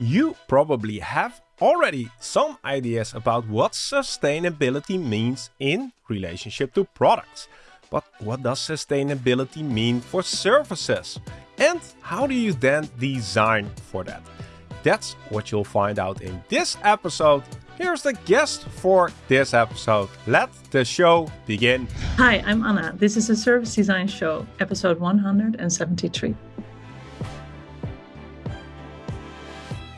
You probably have already some ideas about what sustainability means in relationship to products. But what does sustainability mean for services? And how do you then design for that? That's what you'll find out in this episode. Here's the guest for this episode. Let the show begin. Hi, I'm Anna. This is a Service Design Show, episode 173.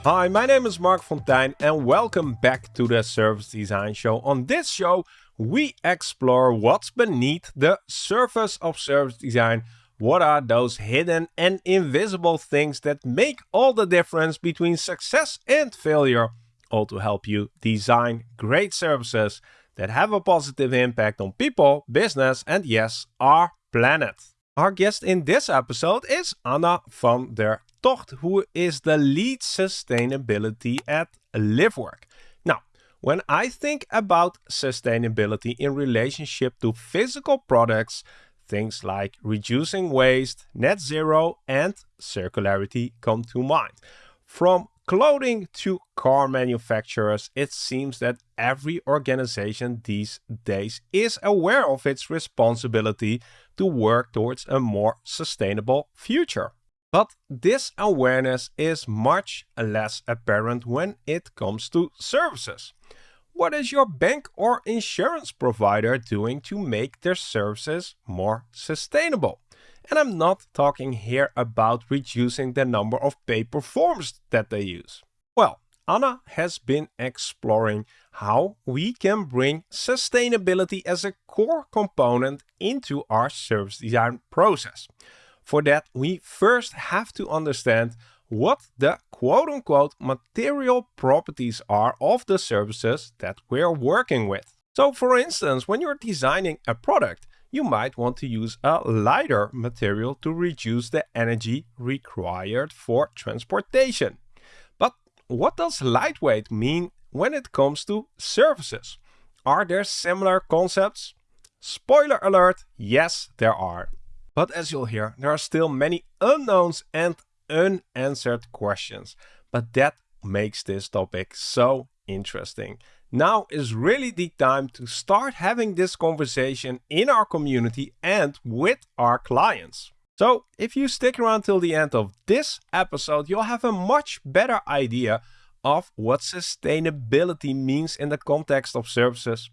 Hi, my name is Marc Fonteijn and welcome back to the Service Design Show. On this show, we explore what's beneath the surface of service design. What are those hidden and invisible things that make all the difference between success and failure? All to help you design great services that have a positive impact on people, business, and yes, our planet. Our guest in this episode is Anna van der Tocht, who is the lead sustainability at LiveWork. Now, when I think about sustainability in relationship to physical products, things like reducing waste, net zero, and circularity come to mind. From clothing to car manufacturers, it seems that every organization these days is aware of its responsibility to work towards a more sustainable future. But this awareness is much less apparent when it comes to services. What is your bank or insurance provider doing to make their services more sustainable? And I'm not talking here about reducing the number of paper forms that they use. Well, Anna has been exploring how we can bring sustainability as a core component into our service design process. For that, we first have to understand what the quote-unquote material properties are of the services that we're working with. So for instance, when you're designing a product, you might want to use a lighter material to reduce the energy required for transportation. But what does lightweight mean when it comes to services? Are there similar concepts? Spoiler alert, yes there are. But as you'll hear, there are still many unknowns and unanswered questions. But that makes this topic so interesting. Now is really the time to start having this conversation in our community and with our clients. So if you stick around till the end of this episode, you'll have a much better idea of what sustainability means in the context of services,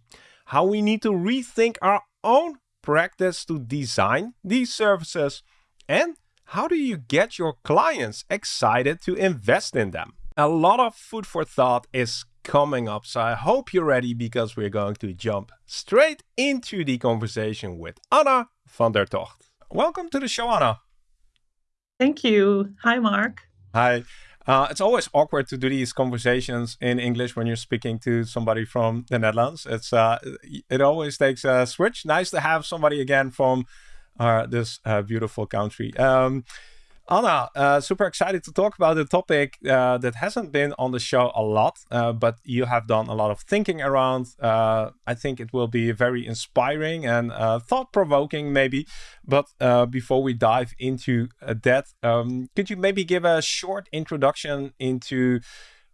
how we need to rethink our own practice to design these services? And how do you get your clients excited to invest in them? A lot of food for thought is coming up, so I hope you're ready because we're going to jump straight into the conversation with Anna van der Tocht. Welcome to the show, Anna. Thank you. Hi, Marc. Hi. Uh, it's always awkward to do these conversations in English when you're speaking to somebody from the Netherlands. It's uh, it always takes a switch. Nice to have somebody again from uh, this uh, beautiful country. Um, Anna, uh, super excited to talk about a topic uh, that hasn't been on the show a lot, uh, but you have done a lot of thinking around. Uh, I think it will be very inspiring and uh, thought-provoking, maybe. But uh, before we dive into that, um, could you maybe give a short introduction into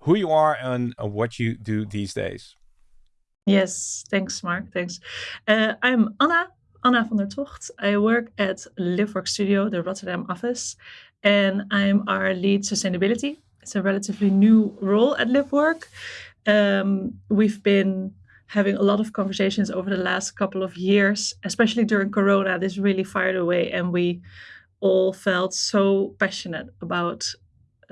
who you are and what you do these days? Yes, thanks, Marc. Thanks. I'm Anna. Anna van der Tocht. I work at Livework Studio, the Rotterdam office, and I'm our lead sustainability. It's a relatively new role at Livework. Um, we've been having a lot of conversations over the last couple of years, especially during Corona. This really fired away, and we all felt so passionate about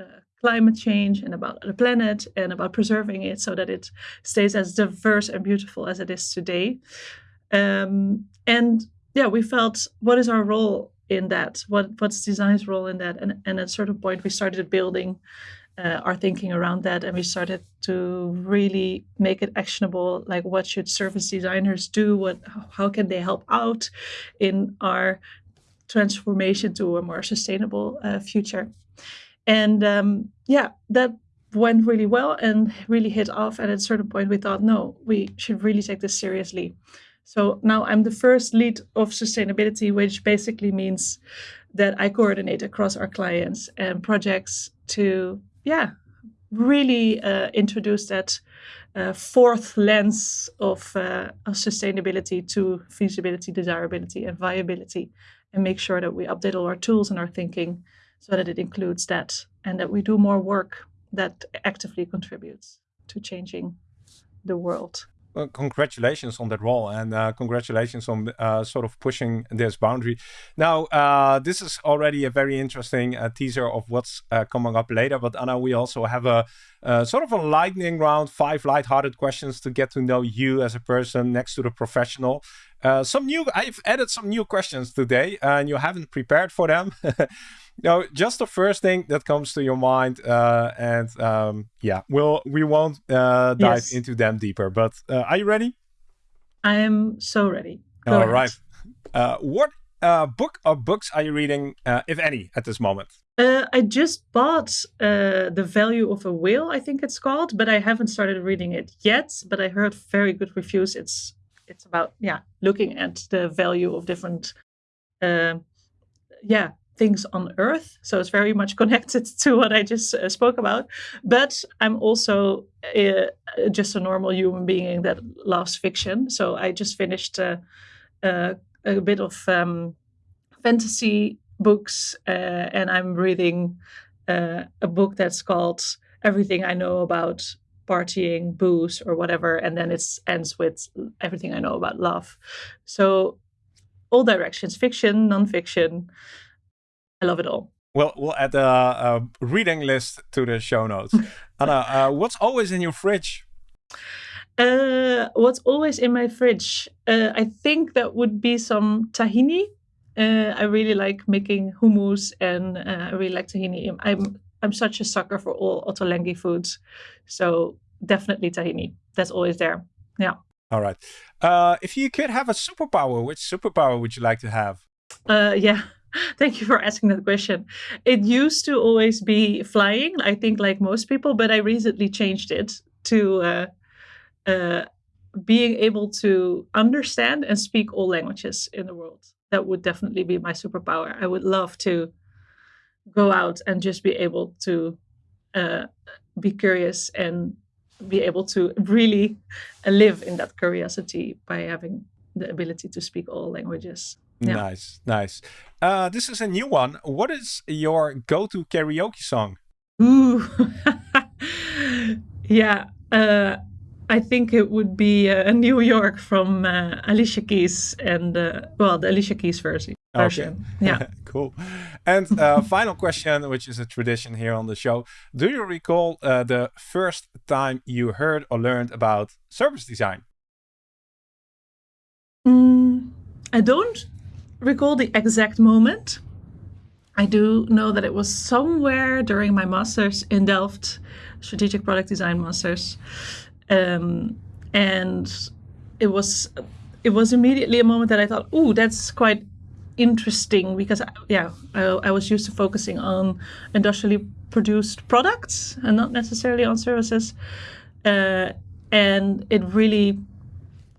uh, climate change and about the planet and about preserving it so that it stays as diverse and beautiful as it is today. Um, and yeah, we felt what is our role in that? What what's design's role in that? And and at a certain point, we started building uh, our thinking around that, and we started to really make it actionable. Like, what should service designers do? What how can they help out in our transformation to a more sustainable uh, future? And um, yeah, that went really well and really hit off. And at a certain point, we thought, no, we should really take this seriously. So now I'm the first lead of sustainability, which basically means that I coordinate across our clients and projects to, yeah, really uh, introduce that uh, fourth lens of, uh, of sustainability to feasibility, desirability, and viability, and make sure that we update all our tools and our thinking so that it includes that and that we do more work that actively contributes to changing the world. Well, congratulations on that role and uh, congratulations on uh, sort of pushing this boundary. Now, uh, this is already a very interesting uh, teaser of what's uh, coming up later. But Anna, we also have a uh, sort of a lightning round, five light-hearted questions to get to know you as a person next to the professional. some new, I've added some new questions today, and you haven't prepared for them. No, just the first thing that comes to your mind, uh, and um, yeah, we'll we won't uh, dive yes. into them deeper. But uh, are you ready? I am so ready. Go All ahead. right. Uh, what uh, book or books are you reading, uh, if any, at this moment? I just bought The Value of a Whale, I think it's called, but I haven't started reading it yet. But I heard very good reviews. It's it's about yeah, looking at the value of different yeah things on earth. So it's very much connected to what I just uh, spoke about. But I'm also uh, just a normal human being that loves fiction. So I just finished uh, uh a bit of um, fantasy books, uh, and I'm reading uh, a book that's called Everything I Know About Partying, Booze, or whatever. And then it ends with Everything I Know About Love. So all directions fiction, nonfiction. I love it all. Well, we'll add a, a reading list to the show notes. Anna, uh, what's always in your fridge? Uh, what's always in my fridge? Uh, I think that would be some tahini. Uh, I really like making hummus, and uh, I really like tahini. I'm I'm such a sucker for all Ottolenghi foods, so definitely tahini. That's always there. Yeah. All right. Uh, if you could have a superpower, which superpower would you like to have? yeah. Thank you for asking that question. It used to always be flying, I think, like most people, but I recently changed it to uh, being able to understand and speak all languages in the world. That would definitely be my superpower. I would love to go out and just be able to uh, be curious and be able to really live in that curiosity by having the ability to speak all languages. Yeah. Nice, nice. Uh, this is a new one. What is your go-to karaoke song? Ooh, yeah. Uh, I think it would be uh, New York from uh, Alicia Keys and uh, well, the Alicia Keys version. Okay. Yeah. cool. And uh, final question, which is a tradition here on the show: Do you recall uh, the first time you heard or learned about service design? Mm, I don't recall the exact moment. I do know that it was somewhere during my master's in Delft, strategic product design master's, um, and it was it was immediately a moment that I thought, "Ooh, that's quite interesting," because yeah, I, I was used to focusing on industrially produced products and not necessarily on services, uh, and it really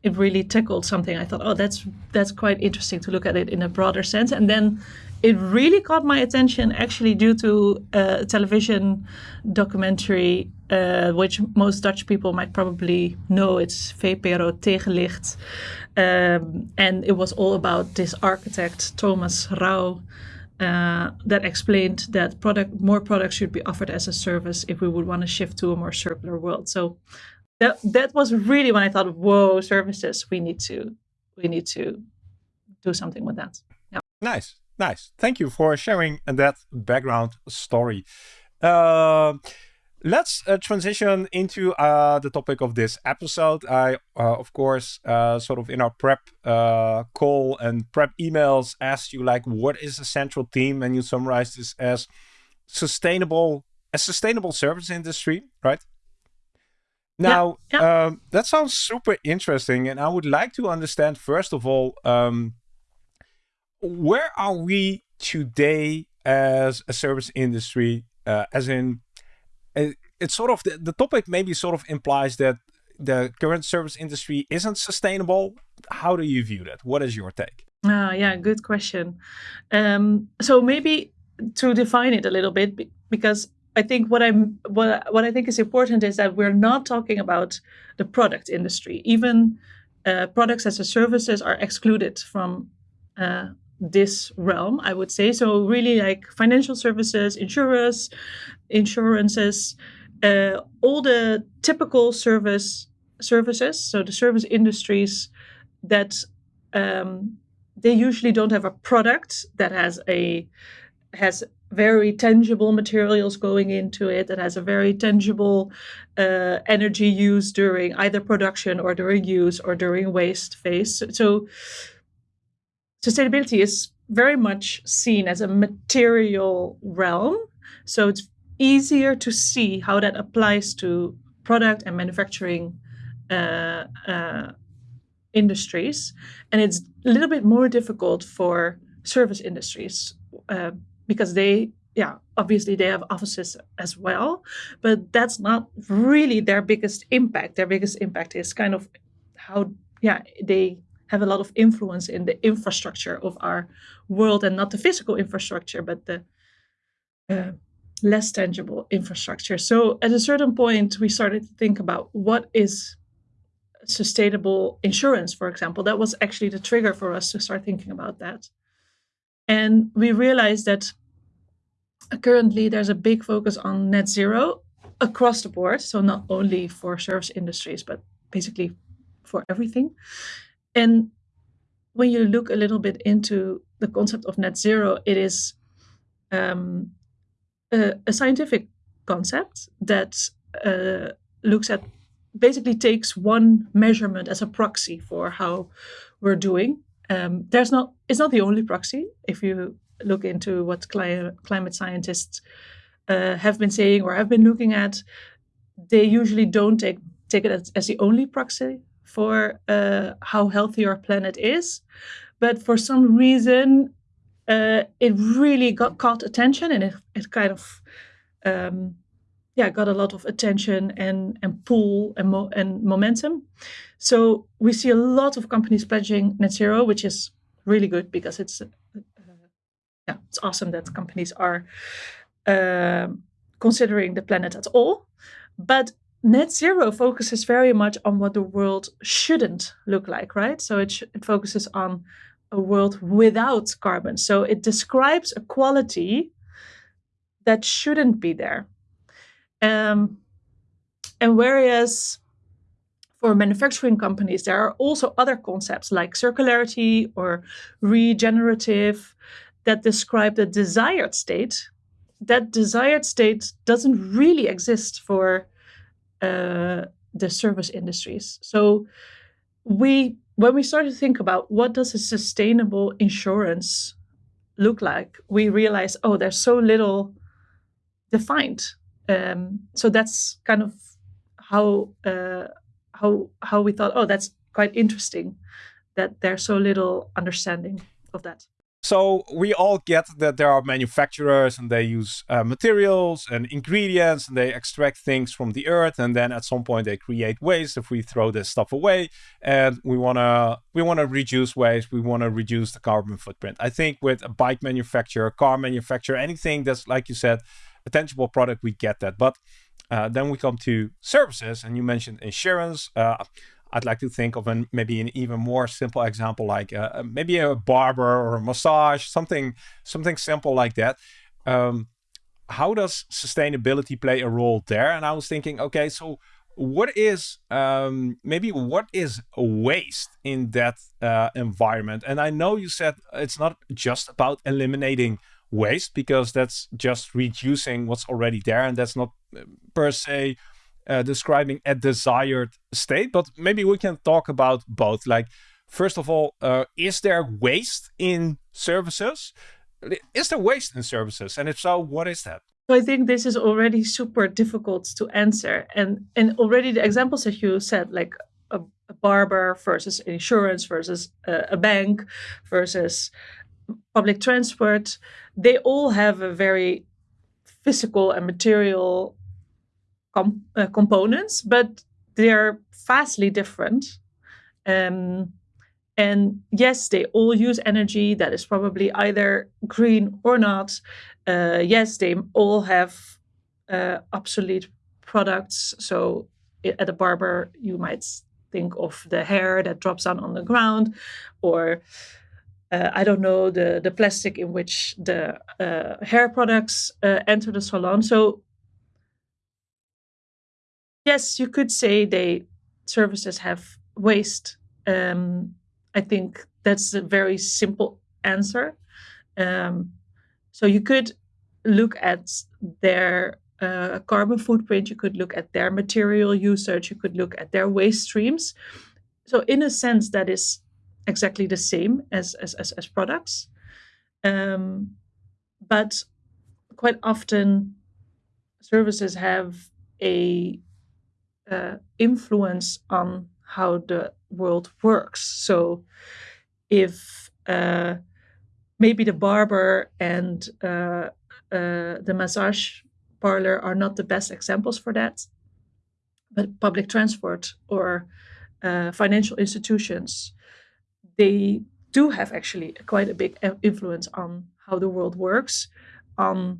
it really tickled something. I thought, oh, that's that's quite interesting to look at it in a broader sense. And then it really caught my attention actually due to a television documentary, uh, which most Dutch people might probably know. It's VPRO Tegenlicht. Um, and it was all about this architect, Thomas Rau, uh, that explained that product more products should be offered as a service if we would want to shift to a more circular world. So that that was really when I thought, whoa, services, we need to we need to do something with that. Yeah. Nice, nice. Thank you for sharing that background story. Uh, let's uh, transition into uh, the topic of this episode. I, uh, of course, uh, sort of in our prep uh, call and prep emails asked you like, what is the central theme? And you summarize this as sustainable, a sustainable service industry, right? Now, yeah, yeah. Um, that sounds super interesting. And I would like to understand, first of all, um, where are we today as a service industry? Uh, as in, it's sort of the, the topic maybe sort of implies that the current service industry isn't sustainable. How do you view that? What is your take? Uh, yeah, good question. Um, so maybe to define it a little bit, because I think what I'm what what I think is important is that we're not talking about the product industry. Even uh, products as a services are excluded from uh, this realm, I would say. So really, like financial services, insurers, insurances, uh, all the typical service services. So the service industries that um, they usually don't have a product that has a has very tangible materials going into it that has a very tangible uh, energy use during either production or during use or during waste phase so sustainability is very much seen as a material realm so it's easier to see how that applies to product and manufacturing uh, uh, industries and it's a little bit more difficult for service industries uh, because they yeah obviously they have offices as well but that's not really their biggest impact. Their biggest impact is kind of how yeah they have a lot of influence in the infrastructure of our world and not the physical infrastructure but the uh, less tangible infrastructure so at a certain point we started to think about what is sustainable insurance for example that was actually the trigger for us to start thinking about that and we realized that currently there's a big focus on net zero across the board. So not only for service industries, but basically for everything. And when you look a little bit into the concept of net zero, it is um, a, a, scientific concept that uh, looks at basically takes one measurement as a proxy for how we're doing um, there's not it's not the only proxy. If you look into what cli- climate scientists uh, have been saying or have been looking at, they usually don't take take it as, as the only proxy for uh, how healthy our planet is. But for some reason, uh, it really got caught attention and it, it kind of um, yeah got a lot of attention and and pull and, mo- and momentum. So we see a lot of companies pledging net zero, which is really good because it's uh, yeah it's awesome that companies are uh, considering the planet at all. But net zero focuses very much on what the world shouldn't look like, right? So it, sh- it focuses on a world without carbon. So it describes a quality that shouldn't be there. Um, and whereas for manufacturing companies, there are also other concepts like circularity or regenerative that describe the desired state. That desired state doesn't really exist for uh, the service industries. So we, when we started to think about what does a sustainable insurance look like, we realized, oh, there's so little defined. Um, so that's kind of how uh, how how we thought, oh, that's quite interesting that there's so little understanding of that. So we all get that there are manufacturers and they use uh, materials and ingredients and they extract things from the earth and then at some point they create waste if we throw this stuff away and we want to we want to reduce waste we want to reduce the carbon footprint. I think with a bike manufacturer, car manufacturer, anything that's like you said a tangible product we get that. But uh, then we come to services, and you mentioned insurance. Uh, I'd like to think of an maybe an even more simple example, like uh, uh maybe a barber or a massage, something something simple like that. Um, how does sustainability play a role there? And I was thinking, okay, so what is um, maybe what is waste in that uh, environment? And I know you said it's not just about eliminating waste because that's just reducing what's already there and that's not uh, per se uh, describing a desired state but maybe we can talk about both. Like first of all uh, is there waste in services? Is there waste in services? And if so what is that? So I think this is already super difficult to answer, and and already the examples that you said, like a, a barber versus insurance versus a, a bank versus public transport, they all have a very physical and material com- uh, components, but they're vastly different. Um, and yes, they all use energy that is probably either green or not. Uh, yes, they all have uh, obsolete products. So at a barber, you might think of the hair that drops down on the ground, or uh, I don't know the the plastic in which the uh, hair products uh, enter the salon. So yes, you could say they services have waste. Um, I think that's a very simple answer. Um, so you could look at their uh, carbon footprint, you could look at their material usage, you could look at their waste streams. So in a sense, that is exactly the same as as as, as products, um, but quite often services have a uh, influence on how the world works. So if uh, maybe the barber and uh, uh, the massage parlor are not the best examples for that, but public transport or uh, financial institutions, they do have actually quite a big influence on how the world works, on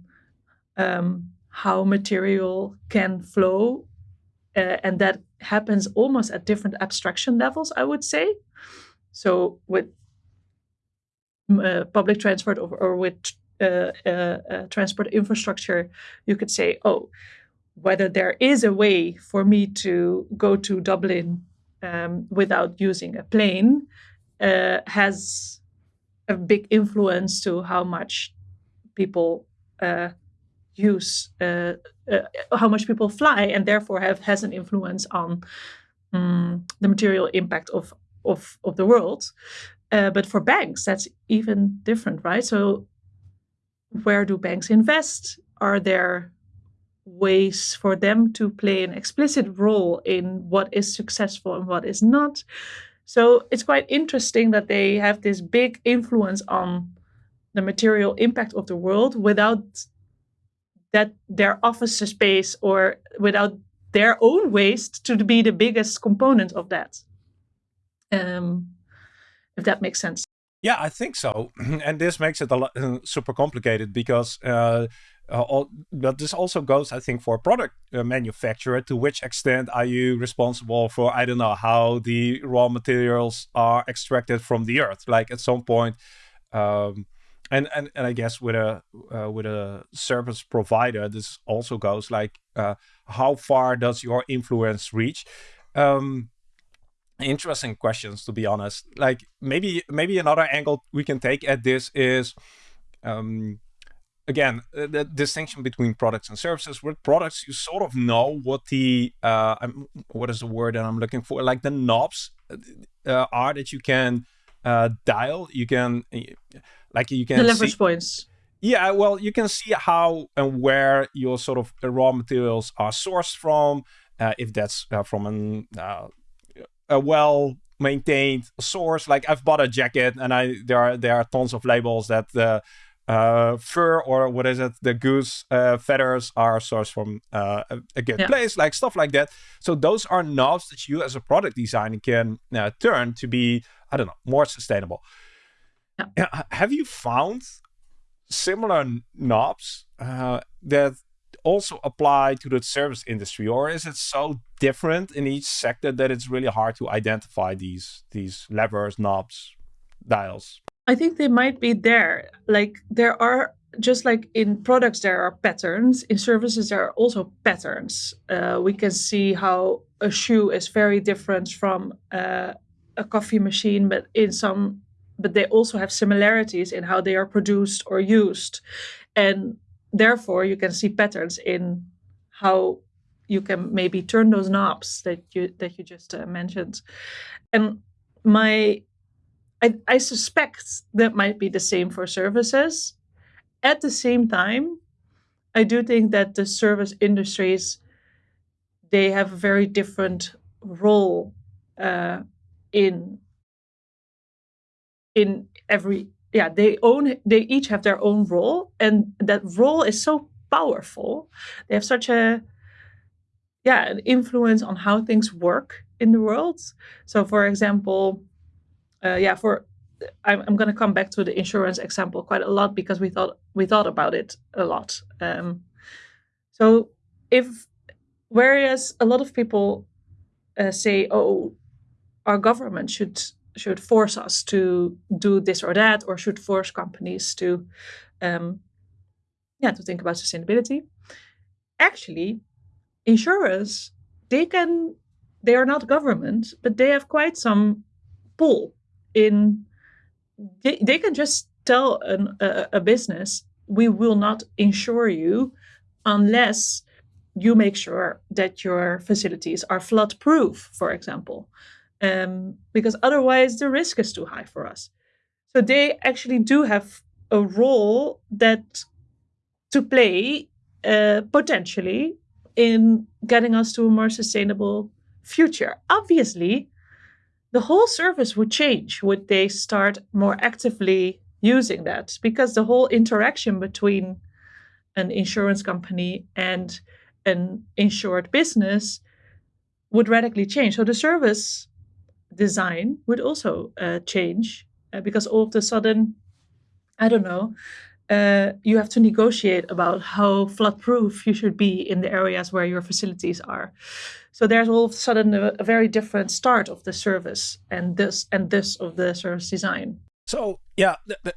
um, how material can flow uh, and that happens almost at different abstraction levels, I would say. So with uh, public transport or, or with uh, uh, uh, transport infrastructure, you could say, oh, whether there is a way for me to go to Dublin um, without using a plane uh, has a big influence to how much people use uh, uh, how much people fly and therefore have has an influence on um, the material impact of of of the world. Uh, but for banks that's even different right? So where do banks invest? Are there ways for them to play an explicit role in what is successful and what is not? So it's quite interesting that they have this big influence on the material impact of the world without that their office space or without their own waste to be the biggest component of that. Um, if that makes sense. Yeah, I think so. And this makes it a lot uh, super complicated because uh, uh, all, but this also goes, I think, for a product uh, manufacturer. To which extent are you responsible for, I don't know, how the raw materials are extracted from the earth? Like at some point, um, and and and I guess with a uh, with a service provider, this also goes like uh, how far does your influence reach? Um, interesting questions, to be honest. Like maybe maybe another angle we can take at this is. Um, again, the distinction between products and services. With products, you sort of know what the uh, what is the word that I'm looking for? Like the knobs uh, are that you can uh, dial. You can like you can the leverage see, points. Yeah, well, you can see how and where your sort of raw materials are sourced from. Uh, if that's uh, from an, uh, a well maintained source, like I've bought a jacket and I there are there are tons of labels that the uh, fur or what is it, the goose uh, feathers are sourced from uh, a, good yeah. place, like stuff like that. So those are knobs that you as a product designer can uh, turn to be, I don't know, more sustainable. Yeah. Have you found similar knobs uh, that also apply to the service industry, or is it so different in each sector that it's really hard to identify these these levers, knobs, dials? I think they might be there. Like there are just like in products there are patterns in services there are also patterns uh, we can see how a shoe is very different from uh, a coffee machine but in some but they also have similarities in how they are produced or used. And therefore, you can see patterns in how you can maybe turn those knobs that you that you just uh, mentioned. And my I, I suspect that might be the same for services. At the same time, I do think that the service industries they have a very different role uh, in in every yeah they own they each have their own role and that role is so powerful. They have such a yeah an influence on how things work in the world. So for example uh, yeah for i'm, I'm going to come back to the insurance example quite a lot because we thought we thought about it a lot. Um, so if whereas a lot of people uh, say, "Oh, our government should should force us to do this or that, or should force companies to, um, yeah, to think about sustainability." Actually, insurers they can they are not government, but they have quite some pull in. They, they can just tell an, a, a business, "We will not insure you unless." you make sure that your facilities are flood proof, for example, um, because otherwise the risk is too high for us. So they actually do have a role that to play uh, potentially in getting us to a more sustainable future. Obviously, the whole service would change would they start more actively using that because the whole interaction between an insurance company and an insured business would radically change. So the service design would also uh, change uh, because all of a sudden, I don't know, uh, you have to negotiate about how flood proof you should be in the areas where your facilities are. So there's all of a sudden a, a very different start of the service and this and this of the service design. So yeah, the, the,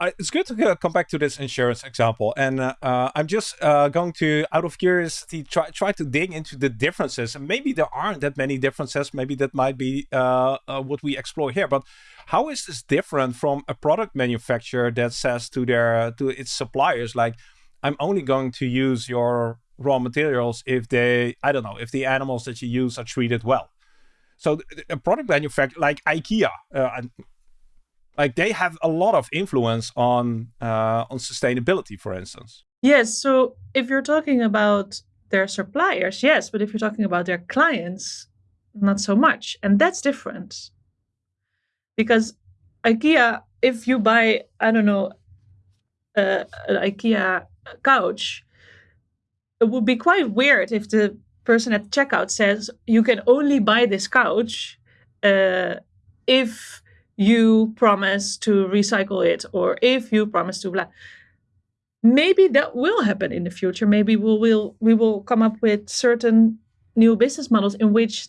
uh, it's good to uh, come back to this insurance example, and uh, uh I'm just uh, going to, out of curiosity, try try to dig into the differences. And maybe there aren't that many differences. Maybe that might be uh, what we explore here. But how is this different from a product manufacturer that says to their to its suppliers, like, I'm only going to use your raw materials if they, I don't know, if the animals that you use are treated well. So a product manufacturer like IKEA, like they have a lot of influence on uh, on sustainability, for instance. Yes. So if you're talking about their suppliers, yes, but if you're talking about their clients, not so much, and that's different. Because IKEA, if you buy, I don't know, uh, an IKEA couch, it would be quite weird if the person at checkout says you can only buy this couch uh, if you promise to recycle it or if you promise to blah maybe that will happen in the future. Maybe we will we will come up with certain new business models in which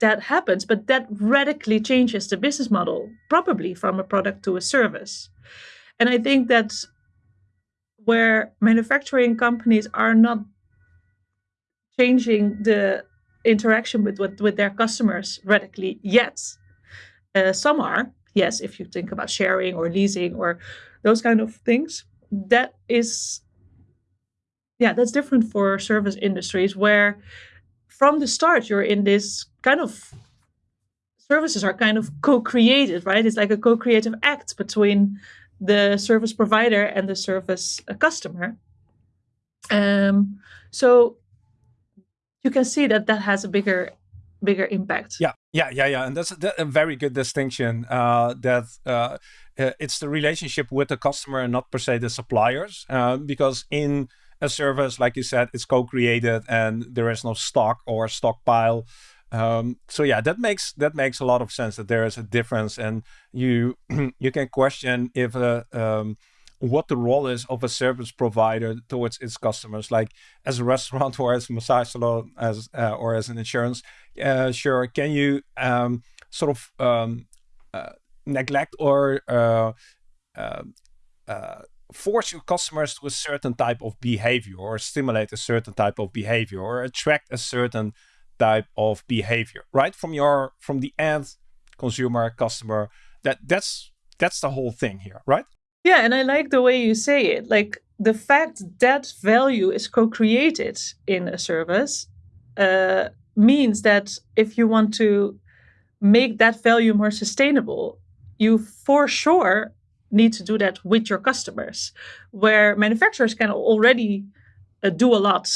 that happens but that radically changes the business model probably from a product to a service. And i think that where manufacturing companies are not changing the interaction with with, with their customers radically yet uh, some are, yes, if you think about sharing or leasing or those kind of things. That is, yeah, that's different for service industries where from the start you're in this kind of services are kind of co-created, right? It's like a co-creative act between the service provider and the service uh, customer. Um, so you can see that that has a bigger bigger impact. Yeah, yeah, yeah, yeah, and that's a, a very good distinction. Uh, that uh, uh, it's the relationship with the customer and not per se the suppliers, uh, because in a service, like you said, it's co-created and there is no stock or stockpile. Um, so yeah, that makes that makes a lot of sense that there is a difference, and you you can question if a um, what the role is of a service provider towards its customers. Like as a restaurant or as a massage salon as uh, or as an insurance uh, sure can you um, sort of um, uh, neglect or uh, uh, uh, force your customers to a certain type of behavior or stimulate a certain type of behavior or attract a certain type of behavior right? From your from the end consumer customer that that's that's the whole thing here right yeah, and I like the way you say it. Like the fact that value is co created in a service uh, means that if you want to make that value more sustainable, you for sure need to do that with your customers, where manufacturers can already uh, do a lot.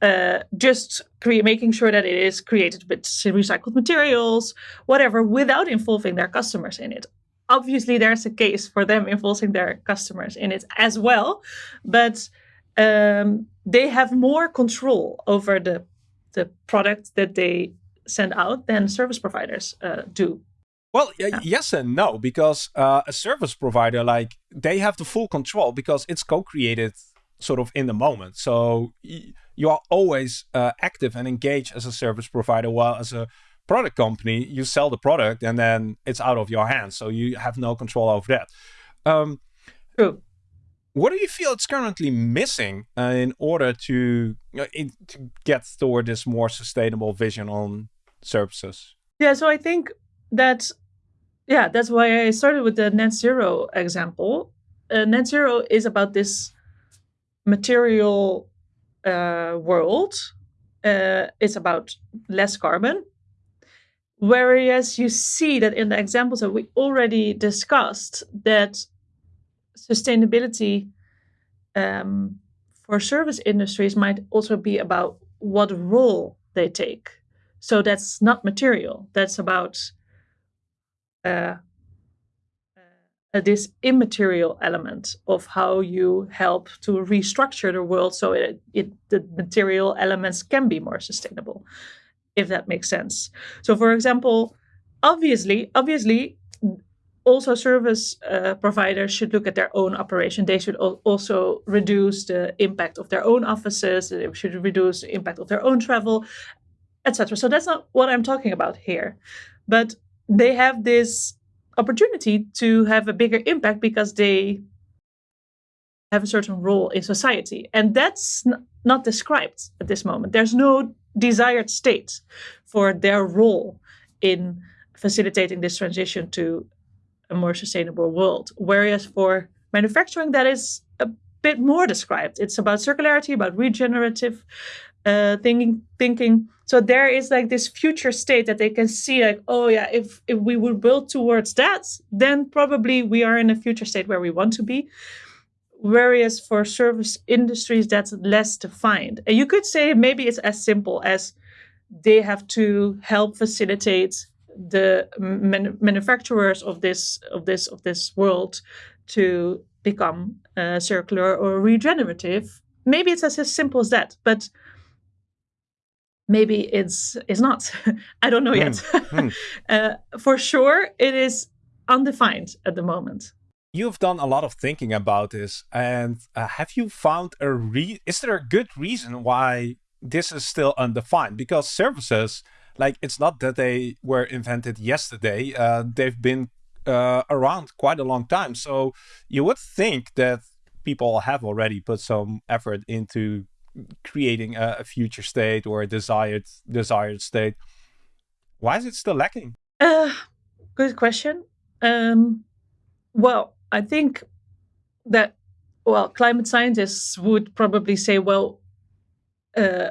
Uh, just cre- making sure that it is created with recycled materials, whatever, without involving their customers in it obviously there's a case for them involving their customers in it as well but um, they have more control over the the product that they send out than service providers uh, do well yeah. yes and no because uh, a service provider like they have the full control because it's co-created sort of in the moment. So you are always uh, active and engaged as a service provider, while as a product company, you sell the product and then it's out of your hands. So you have no control over that. Um, True. What do you feel it's currently missing uh, in order to, know, in, to get toward this more sustainable vision on services? Yeah, so I think that, yeah, that's why I started with the net zero example. Uh, net zero is about this material uh, world. Uh, it's about less carbon. Whereas you see that in the examples that we already discussed, that sustainability um, for service industries might also be about what role they take. So that's not material. That's about uh, uh, this immaterial element of how you help to restructure the world so it, it the material elements can be more sustainable, if that makes sense. So, for example, obviously, obviously, also service uh, providers should look at their own operation. They should also reduce the impact of their own offices. They should reduce the impact of their own travel, etc. So that's not what I'm talking about here, but they have this opportunity to have a bigger impact because they have a certain role in society, and that's not described at this moment. There's no desired state for their role in facilitating this transition to a more sustainable world. Whereas for manufacturing, that is a bit more described. It's about circularity, about regenerative uh, thinking. Thinking. So there is like this future state that they can see, like, oh yeah, if if we would build towards that, then probably we are in a future state where we want to be. Whereas for service industries, that's less defined. And you could say maybe it's as simple as they have to help facilitate the man- manufacturers of this of this of this world to become uh, circular or regenerative. Maybe it's as, as simple as that, but maybe it's it's not. I don't know yet. Mm. uh, for sure, it is undefined at the moment. You've done a lot of thinking about this, and uh, have you found a re? Is there a good reason why this is still undefined? Because services like it's not that they were invented yesterday. Uh, they've been uh, around quite a long time. So you would think that people have already put some effort into creating a, a future state or a desired desired state. Why is it still lacking? Uh, good question. Um, well, I think that well, climate scientists would probably say, well, uh,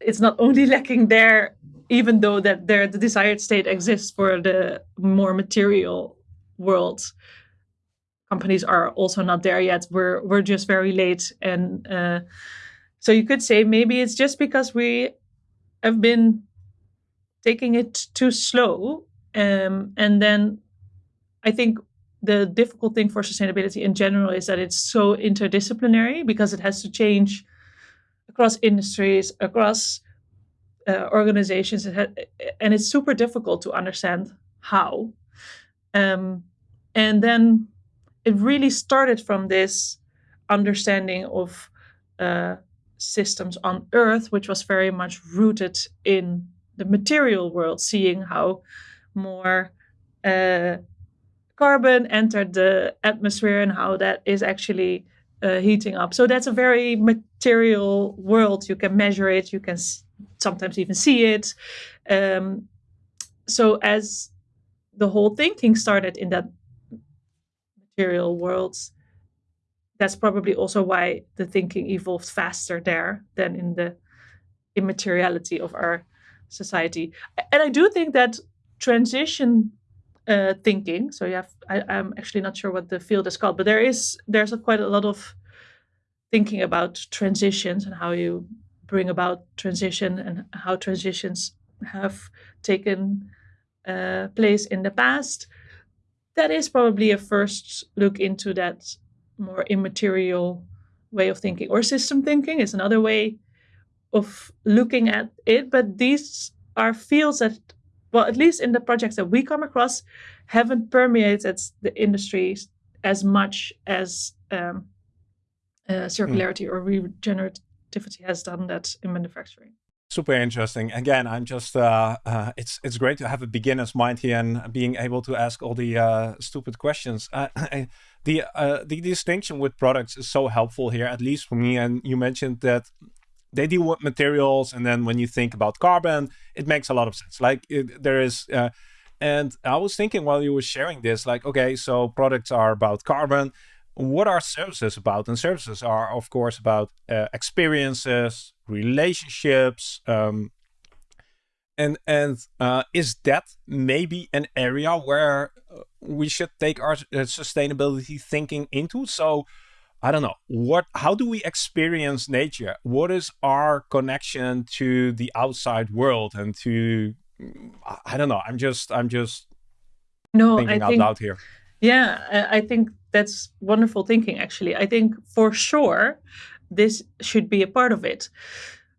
it's not only lacking there even though that there the desired state exists for the more material world companies are also not there yet. We're we're just very late. And uh, so you could say maybe it's just because we have been taking it too slow um, and then i think the difficult thing for sustainability in general is that it's so interdisciplinary because it has to change across industries across uh, organizations, and it's super difficult to understand how. Um, and then it really started from this understanding of uh, systems on Earth, which was very much rooted in the material world, seeing how more uh, carbon entered the atmosphere and how that is actually uh, heating up. So that's a very material world. You can measure it, you can sometimes even see it. Um, so as the whole thinking started in that material world, that's probably also why the thinking evolved faster there than in the immateriality of our society. And I do think that transition uh, thinking. So you have, I, am actually not sure what the field is called, but there is there's a, quite a lot of thinking about transitions and how you bring about transition and how transitions have taken uh, place in the past. That is probably a first look into that more immaterial way of thinking, or system thinking is another way of looking at it. But these are fields that, well, at least in the projects that we come across, haven't permeated the industries as much as um, uh, circularity mm. or regenerativity has done that in manufacturing. Super interesting. Again i'm just uh, uh, it's it's great to have a beginner's mind here and being able to ask all the uh, stupid questions. Uh, the uh, the distinction with products is so helpful here at least for me and you mentioned that they deal with materials and then when you think about carbon it makes a lot of sense like it, there is uh, and i was thinking while you were sharing this like okay so products are about carbon what are services about? And services are, of course, about uh, experiences, relationships, um, and and uh, is that maybe an area where we should take our uh, sustainability thinking into? So, I don't know what. How do we experience nature? What is our connection to the outside world and to? I don't know. I'm just. I'm just. No, thinking I out think, loud here. Yeah, I think that's wonderful thinking, actually. I think for sure this should be a part of it.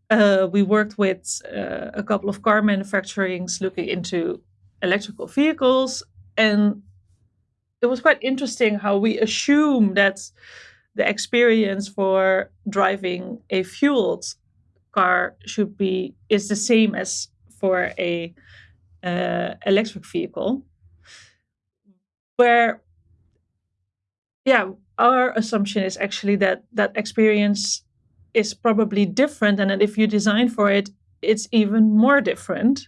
Uh, we worked with uh, a couple of car manufacturings looking into electrical vehicles, and it was quite interesting how we assume that the experience for driving a fueled car should be is the same as for a uh, electric vehicle. Where yeah our assumption is actually that that experience is probably different and that if you design for it it's even more different.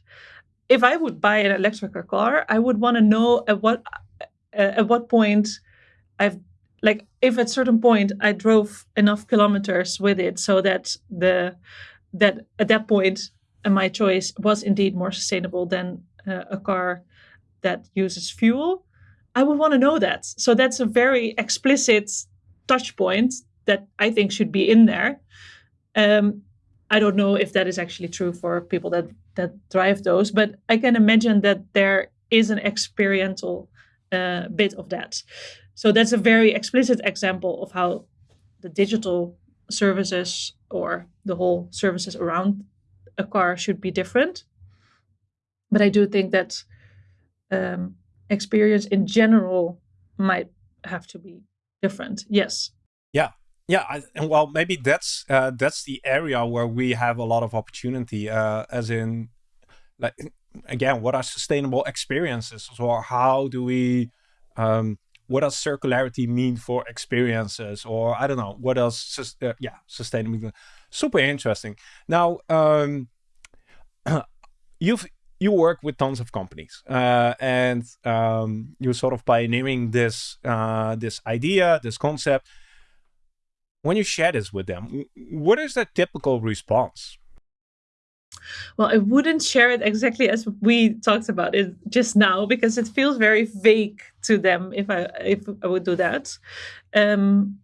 If i would buy an electric car i would want to know at what uh, at what point i've like if at certain point i drove enough kilometers with it so that the that at that point uh, my choice was indeed more sustainable than uh, a car that uses fuel I would want to know that. So that's a very explicit touch point that I think should be in there. Um, I don't know if that is actually true for people that that drive those, but I can imagine that there is an experiential uh, bit of that. So that's a very explicit example of how the digital services or the whole services around a car should be different. But I do think that um, experience in general might have to be different. Yes. Yeah. Yeah, I, and well, maybe that's uh, that's the area where we have a lot of opportunity. Uh, as in, like again, what are sustainable experiences, or how do we, um, what does circularity mean for experiences, or I don't know, what else? Uh, yeah, sustainable. Super interesting. Now, um, you've you work with tons of companies uh, and um, you're sort of pioneering this uh, this idea, this concept. When you share this with them, what is the typical response? Well, I wouldn't share it exactly as we talked about it just now because it feels very vague to them if I if I would do that. Um,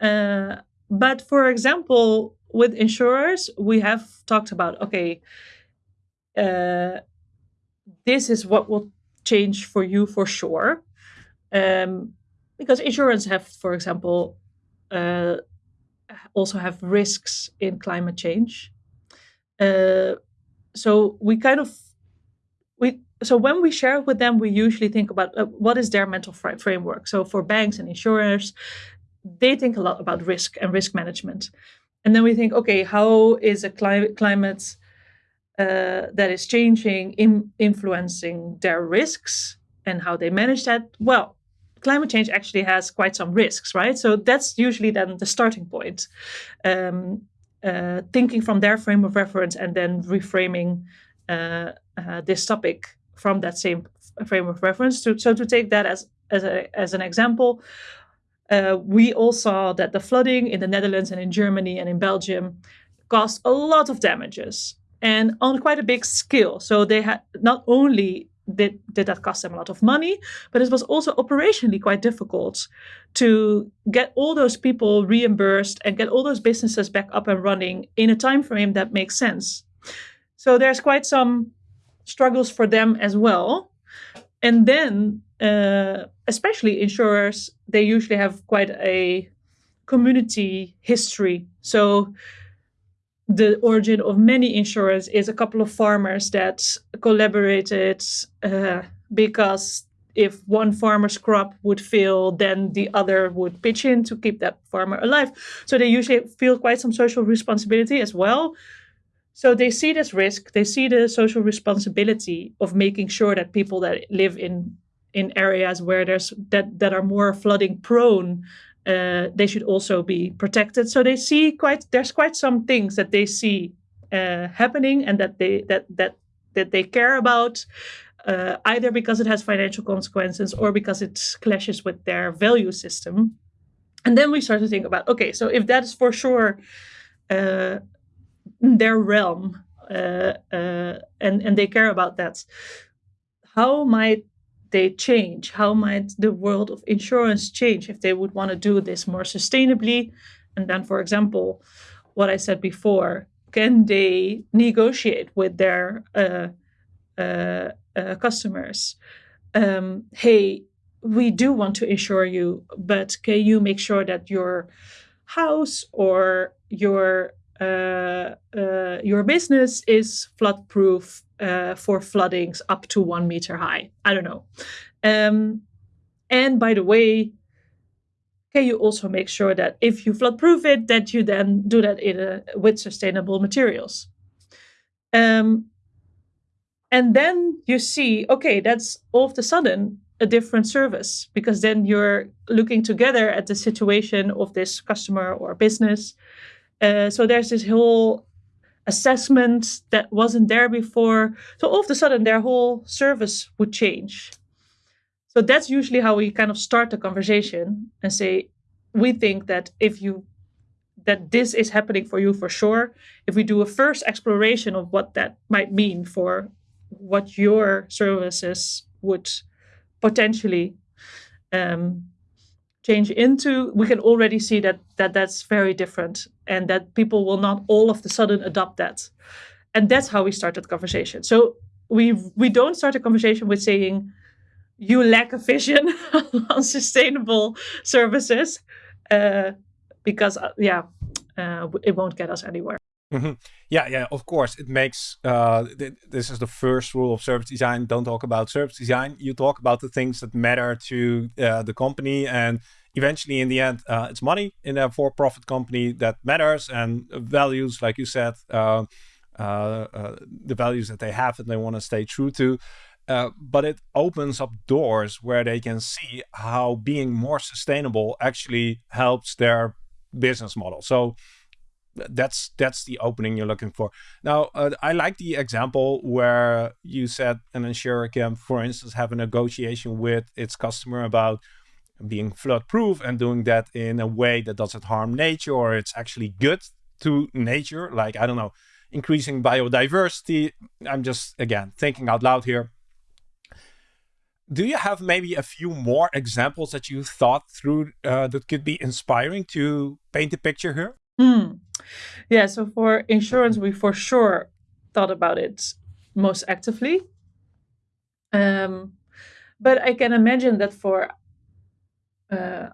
uh, but for example, with insurers, we have talked about okay, uh, this is what will change for you for sure. Um, because insurance have, for example, uh, also have risks in climate change. Uh, so we kind of we so when we share with them, we usually think about uh, what is their mental fr- framework. So for banks and insurers, they think a lot about risk and risk management, and then we think, okay, how is a cli- climate uh, that is changing, in, influencing their risks and how they manage that? Well, climate change actually has quite some risks, right? So that's usually then the starting point. Um, uh, thinking from their frame of reference and then reframing uh, uh, this topic from that same frame of reference. To, so to take that as as, a, as an example, uh, we all saw that the flooding in the Netherlands and in Germany and in Belgium caused a lot of damages and on quite a big scale. So they had not only did, did that cost them a lot of money, but it was also operationally quite difficult to get all those people reimbursed and get all those businesses back up and running in a time frame that makes sense. So there's quite some struggles for them as well. And then, uh, especially insurers, they usually have quite a community history. So the origin of many insurers is a couple of farmers that collaborated uh, because if one farmer's crop would fail, then the other would pitch in to keep that farmer alive. So they usually feel quite some social responsibility as well. So they see this risk, they see the social responsibility of making sure that people that live in in areas where there's that that are more flooding prone uh, they should also be protected. So they see quite there's quite some things that they see uh, happening and that they that that that they care about. Uh, either because it has financial consequences or because it clashes with their value system. And then we start to think about okay, so if that is for sure uh, their realm uh, uh, and, and they care about that, how might they change? How might the world of insurance change if they would want to do this more sustainably? And then, for example, what I said before, can they negotiate with their uh, uh, uh, customers? Um, hey, we do want to insure you, but can you make sure that your house or your uh, uh, your business is flood proof uh, for floodings up to one meter high. I don't know. Um, and by the way, can you also make sure that if you flood proof it, that you then do that in a, with sustainable materials? Um, and then you see, okay, that's all of a sudden a different service because then you're looking together at the situation of this customer or business. Uh, so there's this whole assessment that wasn't there before. So all of a sudden, their whole service would change. So that's usually how we kind of start the conversation and say, we think that if you that this is happening for you for sure, if we do a first exploration of what that might mean for what your services would potentially um, change into, we can already see that that that's very different, and that people will not all of a sudden adopt that, and that's how we start that conversation. So we we don't start a conversation with saying you lack a vision on sustainable services, uh, because uh, yeah, uh, it won't get us anywhere. Mm -hmm. Yeah, yeah, of course. It makes uh, th this is the first rule of service design. Don't talk about service design. You talk about the things that matter to uh, the company, and eventually, in the end, uh, it's money in a for-profit company that matters, and values, like you said, uh, uh, uh, the values that they have and they want to stay true to. but it opens up doors where they can see how being more sustainable actually helps their business model. So that's that's the opening you're looking for. Now, uh, I like the example where you said an insurer can, for instance, have a negotiation with its customer about being flood proof and doing that in a way that doesn't harm nature or it's actually good to nature. Like, I don't know, increasing biodiversity. I'm just, again, thinking out loud here. Do you have maybe a few more examples that you thought through uh, that could be inspiring to paint a picture here? Hmm. Yeah, so for insurance, we for sure thought about it most actively. Um, but I can imagine that for uh,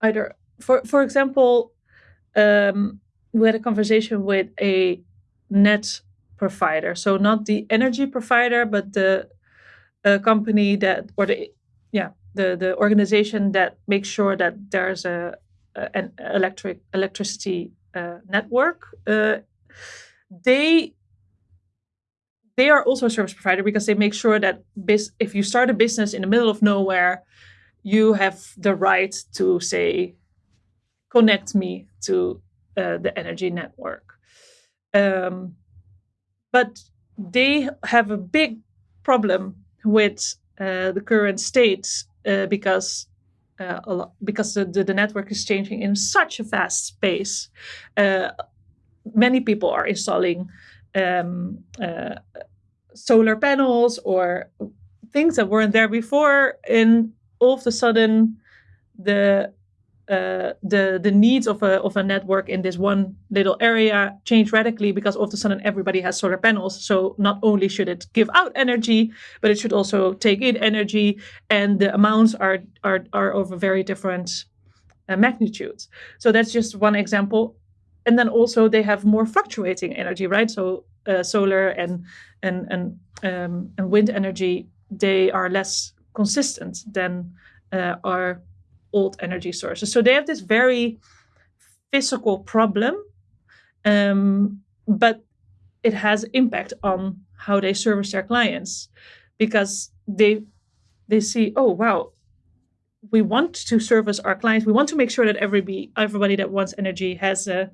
either, for for example, um, we had a conversation with a net provider, so not the energy provider, but the company that or the yeah the the organization that makes sure that there's a an electric electricity uh, network, uh, they they are also a service provider because they make sure that if you start a business in the middle of nowhere, you have the right to say, connect me to uh, the energy network. Um, but they have a big problem with uh, the current state uh, because uh, because the, the, network is changing in such a fast pace. Uh, many people are installing um, uh, solar panels or things that weren't there before, and all of a sudden, the uh, the the needs of a of a network in this one little area change radically because all of a sudden everybody has solar panels. So not only should it give out energy, but it should also take in energy, and the amounts are are are of a very different uh, magnitudes. So that's just one example. And then also they have more fluctuating energy, right? So uh, solar and and and um, and wind energy they are less consistent than uh, our old energy sources. So they have this very physical problem, um, but it has impact on how they service their clients because they they see, oh wow, we want to service our clients. We want to make sure that everybody everybody that wants energy has uh,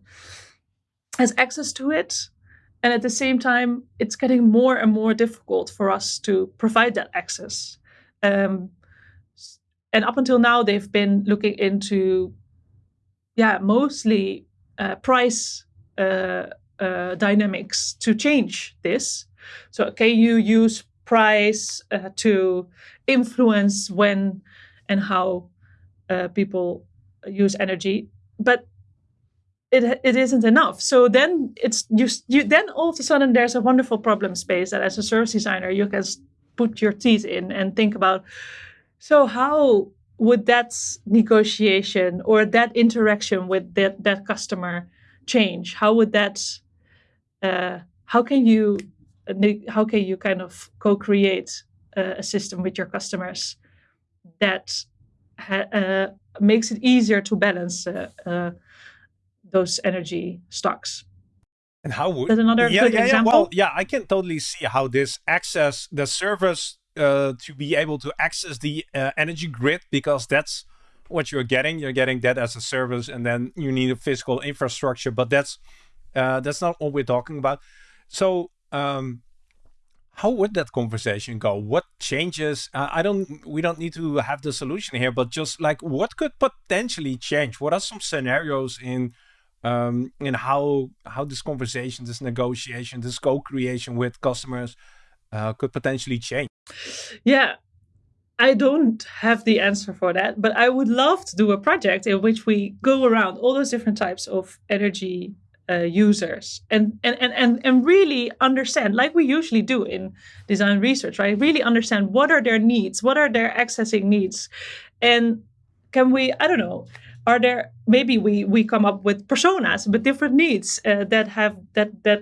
has access to it. And at the same time, it's getting more and more difficult for us to provide that access. Um, and up until now, they've been looking into, yeah, mostly uh, price uh, uh, dynamics to change this. So can you use price uh, to influence when and how uh, people use energy? But it it isn't enough. So then it's you you then all of a sudden there's a wonderful problem space that as a service designer you can put your teeth in and think about. So how would that negotiation or that interaction with that that customer change? How would that? Uh, how can you how can you kind of co-create a system with your customers that uh, makes it easier to balance uh, uh, those energy stocks. And how would That's another yeah, good yeah, example? Yeah, well, yeah, I can totally see how this access the service uh, to be able to access the uh, energy grid because that's what you're getting. You're getting that as a service, and then you need a physical infrastructure. But that's uh, that's not what we're talking about. So, um, how would that conversation go? What changes? Uh, I don't. We don't need to have the solution here, but just like what could potentially change? What are some scenarios in um, and how how this conversation, this negotiation, this co-creation with customers uh, could potentially change? Yeah, I don't have the answer for that, but I would love to do a project in which we go around all those different types of energy uh, users and, and and and and really understand, like we usually do in design research, right? Really understand what are their needs, what are their accessing needs, and can we? I don't know are there maybe we we come up with personas with different needs uh, that have that that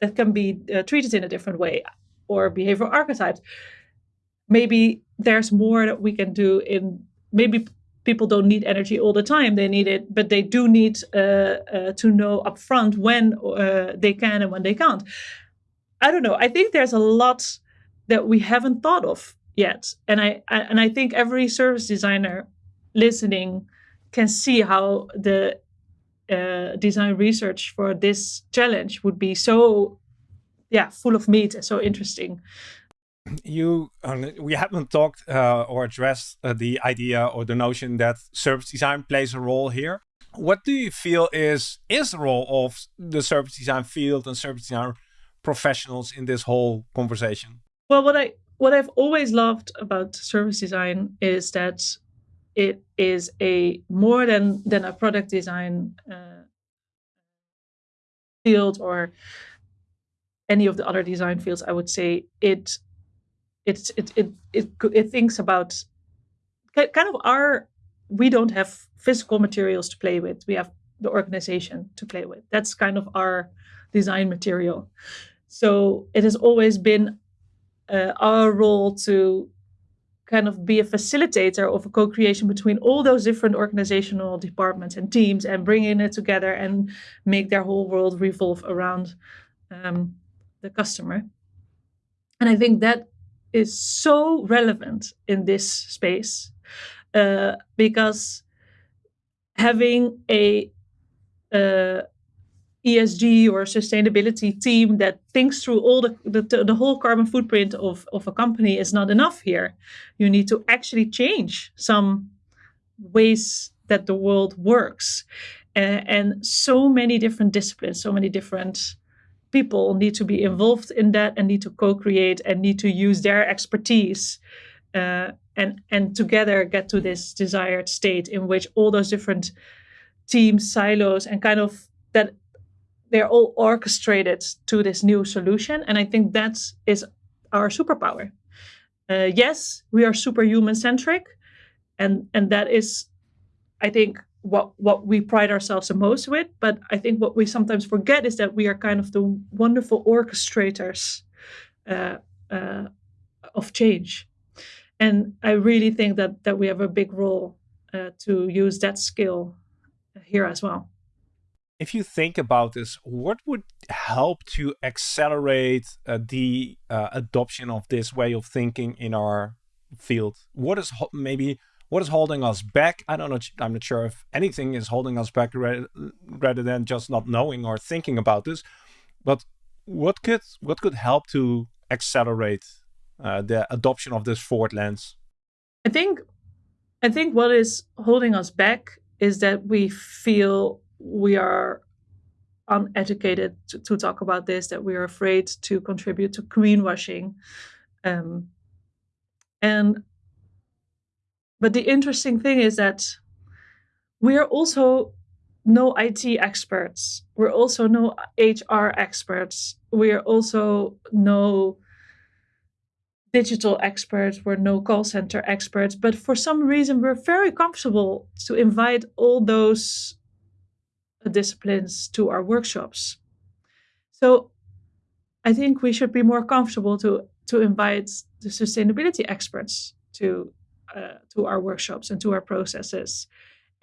that can be uh, treated in a different way or behavioral archetypes. Maybe there's more that we can do in maybe people don't need energy all the time they need it but they do need uh, uh to know upfront when uh, they can and when they can't. I don't know i think there's a lot that we haven't thought of yet and i, I and i think every service designer listening can see how the uh, design research for this challenge would be so yeah full of meat and so interesting. You um, we haven't talked uh, or addressed uh, the idea or the notion that service design plays a role here. What do you feel is is the role of the service design field and service design professionals in this whole conversation? Well what i what i've always loved about service design is that it is a more than than a product design uh, field or any of the other design fields i would say it it it it it, it thinks about kind of our we don't have physical materials to play with. We have the organization to play with. That's kind of our design material. So it has always been uh, our role to kind of be a facilitator of a co-creation between all those different organizational departments and teams and bringing it together and make their whole world revolve around um, the customer. And i think that is so relevant in this space uh, because having a uh, ESG or sustainability team that thinks through all the, the, the whole carbon footprint of, of a company is not enough here. You need to actually change some ways that the world works. Uh, and so many different disciplines, so many different people need to be involved in that and need to co-create and need to use their expertise uh, and and together get to this desired state in which all those different teams silos and kind of that they're all orchestrated to this new solution. And I think that is our superpower. Uh, yes, we are superhuman centric, and and that is, I think, what what we pride ourselves the most with. But I think what we sometimes forget is that we are kind of the wonderful orchestrators uh, uh, of change. and I really think that that we have a big role uh, to use that skill here as well. If you think about this, what would help to accelerate uh, the uh, adoption of this way of thinking in our field? What is maybe what is holding us back? I don't know. I'm not sure if anything is holding us back rather, rather than just not knowing or thinking about this. But what could what could help to accelerate uh, the adoption of this forward lens? I think I think what is holding us back is that we feel we are uneducated to, to talk about this, that we are afraid to contribute to greenwashing. Um, and but the interesting thing is that we are also no IT experts. We're also no HR experts. We are also no digital experts. We're no call center experts. But for some reason, we're very comfortable to invite all those disciplines to our workshops. So I think we should be more comfortable to to invite the sustainability experts to uh, to our workshops and to our processes.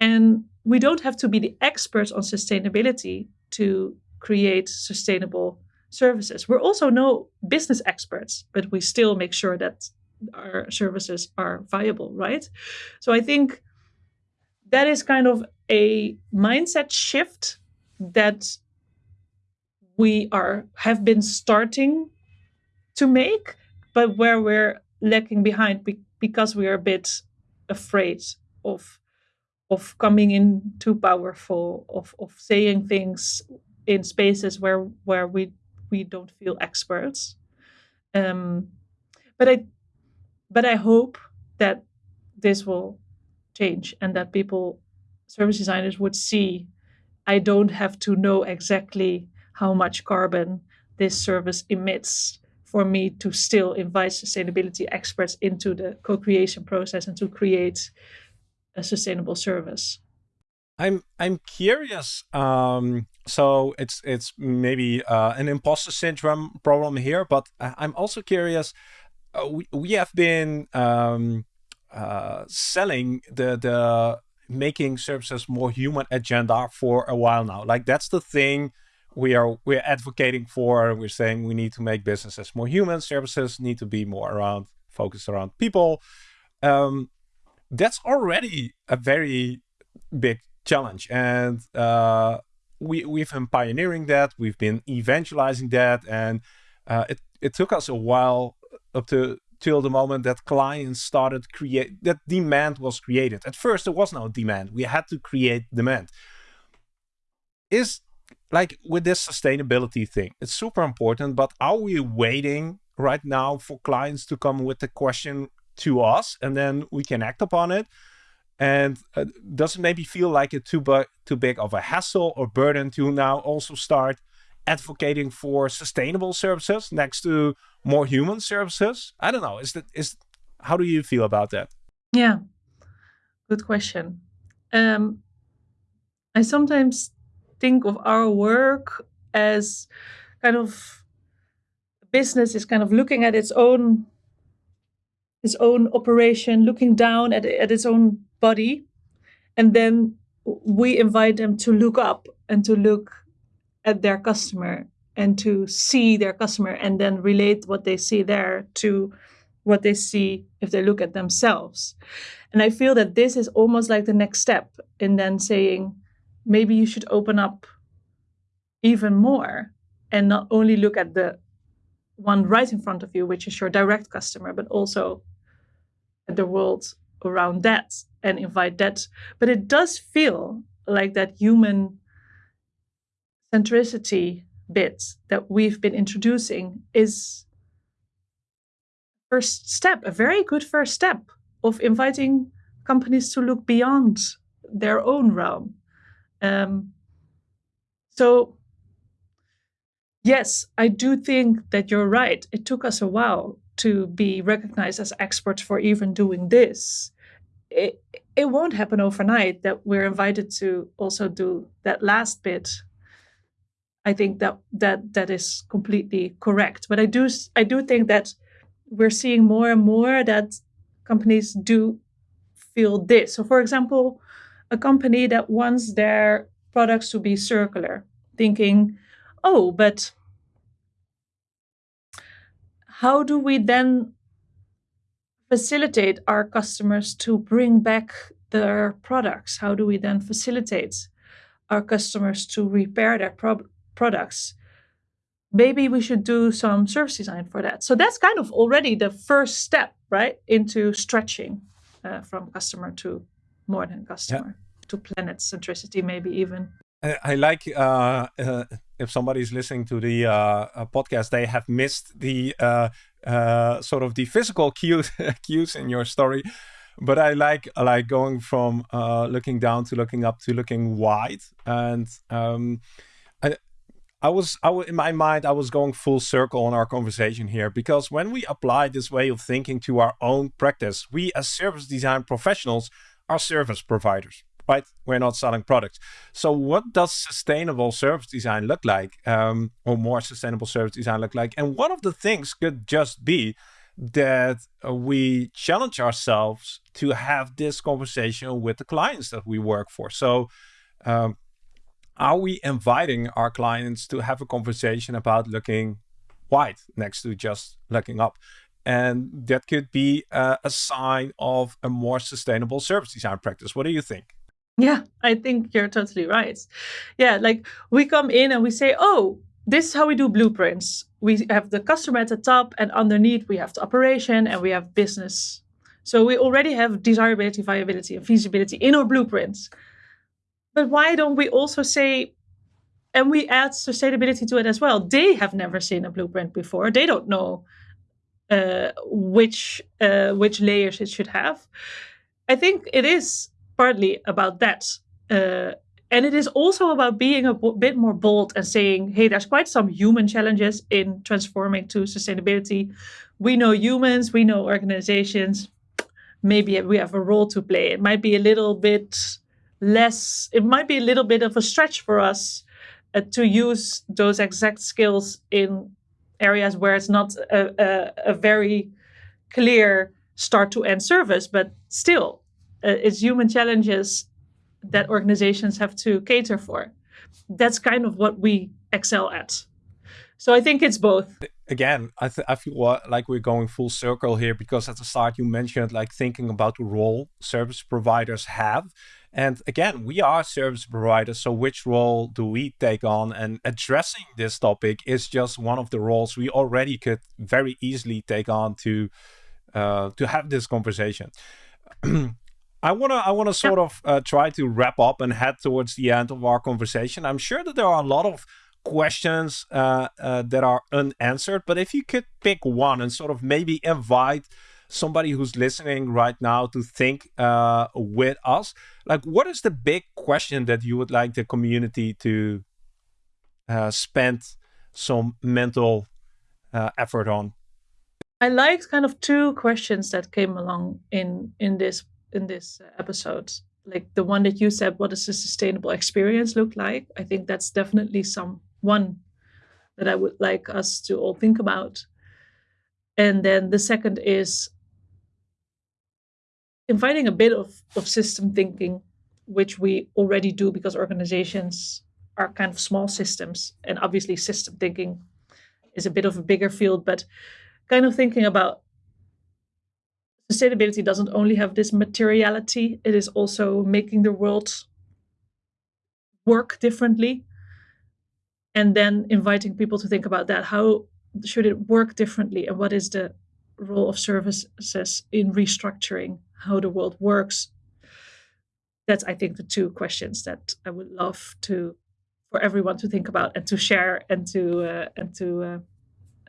And we don't have to be the experts on sustainability to create sustainable services. We're also no business experts, but we still make sure that our services are viable, right? So I think that is kind of a mindset shift that we are have been starting to make, but where we're lacking behind because we are a bit afraid of of coming in too powerful, of of saying things in spaces where where we we don't feel experts. Um, but I but I hope that this will change and that people service designers would see I don't have to know exactly how much carbon this service emits for me to still invite sustainability experts into the co-creation process and to create a sustainable service. I'm I'm curious. Um, so it's it's maybe uh, an imposter syndrome problem here, but I'm also curious. Uh, we we have been um, uh, selling the the making services more human agenda for a while now. Like that's the thing we are we're advocating for. We're saying we need to make businesses more human. Services need to be more around focused around people. Um, that's already a very big challenge, and uh, we we've been pioneering that. We've been evangelizing that, and uh, it it took us a while up to till the moment that clients started create that demand was created. At first, there was no demand. We had to create demand. Is like with this sustainability thing, it's super important, but are we waiting right now for clients to come with the question to us and then we can act upon it? And uh, does it maybe feel like it too, too big of a hassle or burden to now also start advocating for sustainable services next to more human services? I don't know. Is that is how do you feel about that? Yeah, good question. Um, I sometimes think of our work as kind of business is kind of looking at its own its own operation, looking down at, at its own body, and then we invite them to look up and to look at their customer and to see their customer and then relate what they see there to what they see if they look at themselves. And I feel that this is almost like the next step in then saying, maybe you should open up even more and not only look at the one right in front of you, which is your direct customer, but also the world around that and invite that. But it does feel like that human centricity bit that we've been introducing is first step, a very good first step of inviting companies to look beyond their own realm. Um, so, yes, I do think that you're right. It took us a while to be recognized as experts for even doing this. It, it won't happen overnight that we're invited to also do that last bit. I think that that that is completely correct. But I do I do think that we're seeing more and more that companies do feel this. So, for example, a company that wants their products to be circular, thinking, oh, but how do we then facilitate our customers to bring back their products? How do we then facilitate our customers to repair their pro- products? Maybe we should do some service design for that. So that's kind of already the first step, right, into stretching uh, from customer to more than customer yeah. to planet centricity, maybe even. I like uh, uh, if somebody's listening to the uh, uh podcast, they have missed the uh, uh, sort of the physical cues cues in your story. But I like like going from looking down to looking up to looking wide, and um, I, was I in my mind I was going full circle on our conversation here because when we apply this way of thinking to our own practice, we as service design professionals are service providers right? We're not selling products. So, what does sustainable service design look like, um, or more sustainable service design look like? And one of the things could just be that we challenge ourselves to have this conversation with the clients that we work for. So, um, are we inviting our clients to have a conversation about looking wide next to just looking up? And that could be a sign of a more sustainable service design practice. What do you think? Yeah, I think you're totally right. Yeah, like we come in and we say, oh, this is how we do blueprints. We have the customer at the top, and underneath we have the operation and we have business. So we already have desirability, viability, and feasibility in our blueprints. But why don't we also say, and we add sustainability to it as well? They have never seen a blueprint before. They don't know uh, which uh, which layers it should have. I think it is partly about that. Uh, and it is also about being a bit more bold and saying, hey, there's quite some human challenges in transforming to sustainability. We know humans, we know organizations. Maybe we have a role to play. It might be a little bit less, it might be a little bit of a stretch for us uh, to use those exact skills in areas where it's not a, a, a very clear start to end service, but still uh, it's human challenges that organizations have to cater for. That's kind of what we excel at. So I think it's both. Again, I, I feel like we're going full circle here because at the start you mentioned like thinking about the role service providers have. And again, we are service providers, so which role do we take on? And addressing this topic is just one of the roles we already could very easily take on to uh, to have this conversation. I wanna I wanna sort yeah. of uh, try to wrap up and head towards the end of our conversation. I'm sure that there are a lot of questions uh, uh, that are unanswered, but if you could pick one and sort of maybe invite somebody who's listening right now to think uh, with us, like what is the big question that you would like the community to uh, spend some mental uh, effort on? I liked kind of two questions that came along in in this in this episode. Like the one that you said what does a sustainable experience look like? I think that's definitely some one that i would like us to all think about. And then the second is inviting a bit of, of system thinking which we already do because organizations are kind of small systems and obviously system thinking is a bit of a bigger field but kind of thinking about sustainability doesn't only have this materiality, it is also making the world work differently. And then inviting people to think about that. How should it work differently? And what is the role of services in restructuring how the world works? That's, I think, the two questions that I would love to for everyone to think about and to share and to uh, and to uh,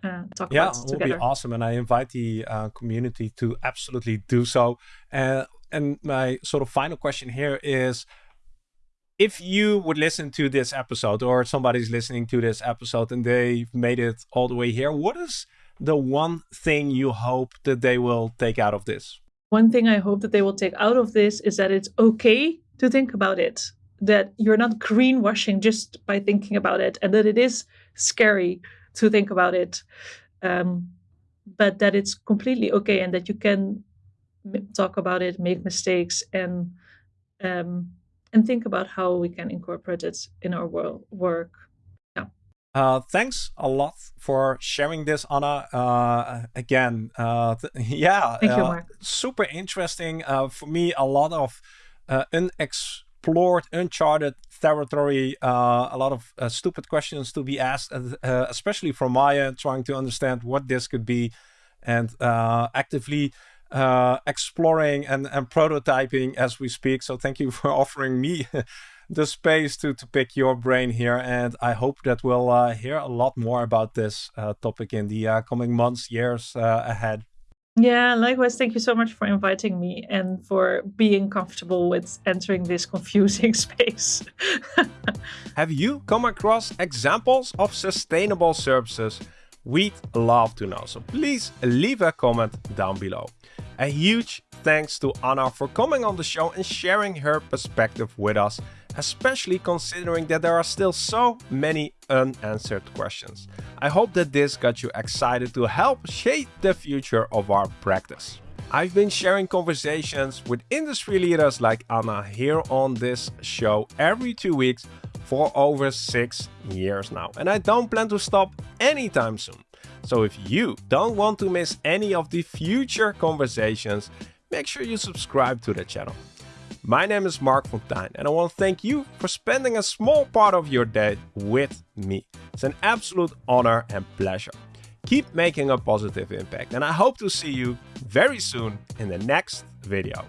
uh, talk yeah, about it would be awesome. And I invite the uh, community to absolutely do so. Uh, and my sort of final question here is if you would listen to this episode or somebody's listening to this episode and they've made it all the way here, what is the one thing you hope that they will take out of this? One thing I hope that they will take out of this is that it's okay to think about it, that you're not greenwashing just by thinking about it, and that it is scary to think about it um, but that it's completely okay and that you can talk about it, make mistakes, and um, and think about how we can incorporate it in our work. Uh, thanks a lot for sharing this, Anna. Uh, again, uh, yeah, you, uh, super interesting. Uh, for me, a lot of uh, unexplored, uncharted territory. a lot of stupid questions to be asked, especially from Maya, trying to understand what this could be, and actively uh, exploring and, and prototyping as we speak. So thank you for offering me the space to, to pick your brain here. And I hope that we'll uh, hear a lot more about this uh, topic in the uh, coming months, years uh, ahead. Yeah, likewise. Thank you so much for inviting me and for being comfortable with entering this confusing space. Have you come across examples of sustainable services? We'd love to know. So please leave a comment down below. A huge thanks to Anna for coming on the show and sharing her perspective with us, especially considering that there are still so many unanswered questions. I hope that this got you excited to help shape the future of our practice. I've been sharing conversations with industry leaders like Anna here on this show every two weeks for over six years now, and I don't plan to stop anytime soon. So if you don't want to miss any of the future conversations, make sure you subscribe to the channel. My name is Marc Fonteijn and I want to thank you for spending a small part of your day with me. It's an absolute honor and pleasure. Keep making a positive impact and I hope to see you very soon in the next video.